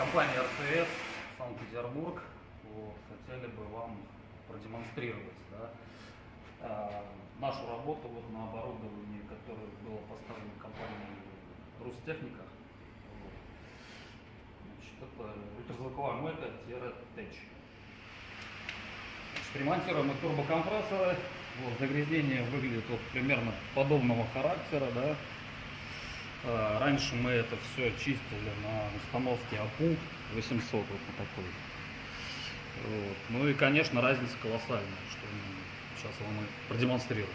компания РТС Санкт-Петербург вот, хотели бы вам продемонстрировать да, а, нашу работу вот на оборудовании, которое было поставлено компанией Рустехника. Вот. Это звуковая мойка-теч. Примонтируем мы турбокомпрессоры. Вот, загрязнение выглядит вот примерно подобного характера. Да. А, Раньше мы это все чистили на установке АПУ 800 вот на такой. Вот. Ну и, конечно, разница колоссальная, что мы сейчас вам и продемонстрируем.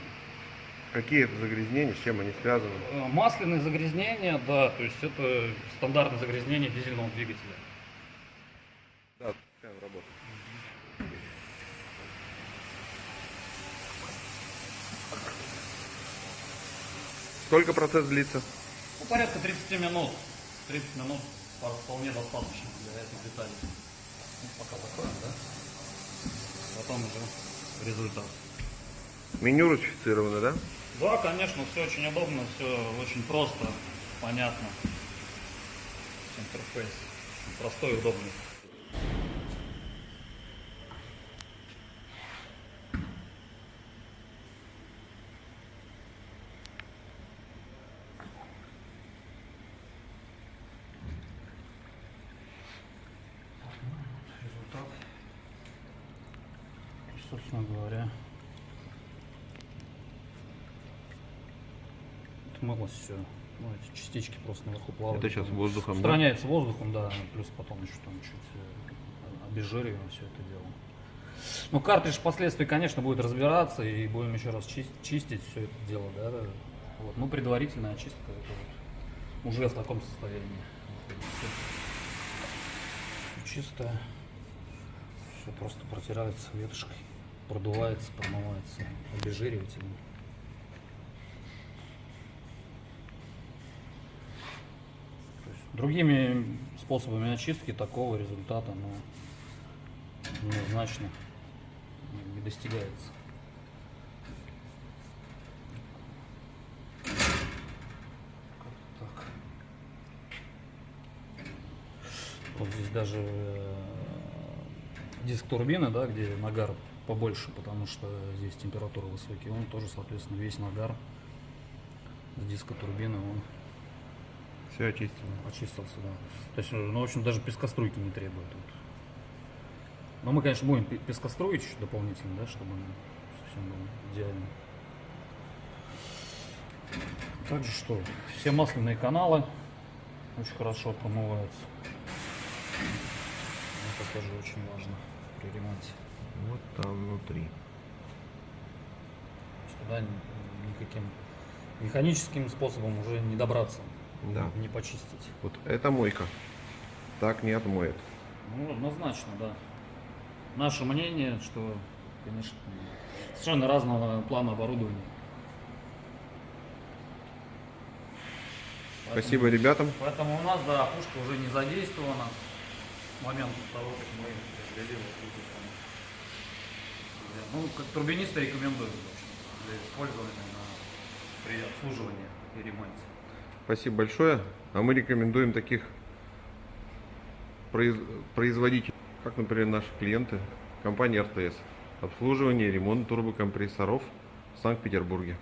Какие это загрязнения, с чем они связаны? Э, Масляные загрязнения, да, то есть это стандартное загрязнение дизельного двигателя. Да, пускаем работу. Сколько процесс длится? Ну, порядка 30 минут. 30 минут вполне достаточно для этих деталей. Ну, пока закроем, да? Потом уже результат. Меню русифицировано, да? Да, конечно, все очень удобно, все очень просто, понятно. Интерфейс очень простой и удобный. Результат. Собственно говоря, отмылось все. Ну, эти частички просто наверху плавают. Это сейчас воздухом, да? Устраняется воздухом, да. Плюс потом еще там чуть э, обезжириваем все это дело. Ну, картридж впоследствии, конечно, будет разбираться и будем еще раз чист- чистить все это дело, да. да. Вот. Ну, предварительная очистка это вот уже в таком состоянии. Все, чистое. Все просто протирается ветошкой, продувается, промывается обезжиривателем. Другими способами очистки такого результата ну, однозначно не достигается. Так. Вот здесь даже э, диск турбины, да, где нагар побольше, потому что здесь температура высокие, он тоже, соответственно, весь нагар с диска турбины, он Все очистено. очистился, да. То есть, ну, в общем, даже пескоструйки не требует. Вот. Но мы, конечно, будем пе- пескоструить еще дополнительно, да, чтобы совсем было идеально. Также что, все масляные каналы очень хорошо промываются. Это тоже очень важно при ремонте. Вот там внутри. Туда ни- никаким механическим способом уже не добраться, Да. не почистить. Вот эта мойка так не отмоет. Ну, однозначно, да. Наше мнение, что, конечно, совершенно разного плана оборудования. Поэтому- Спасибо ребятам. Поэтому у нас, да, пушка уже не задействована с момента того, как мы приобрели вот эту. Ну, как турбинисты общем, для использования на, при обслуживании и ремонте. Спасибо большое. А мы рекомендуем таких произ- производителей, как, например, наши клиенты, компания РТС. Обслуживание и ремонт турбокомпрессоров в Санкт-Петербурге.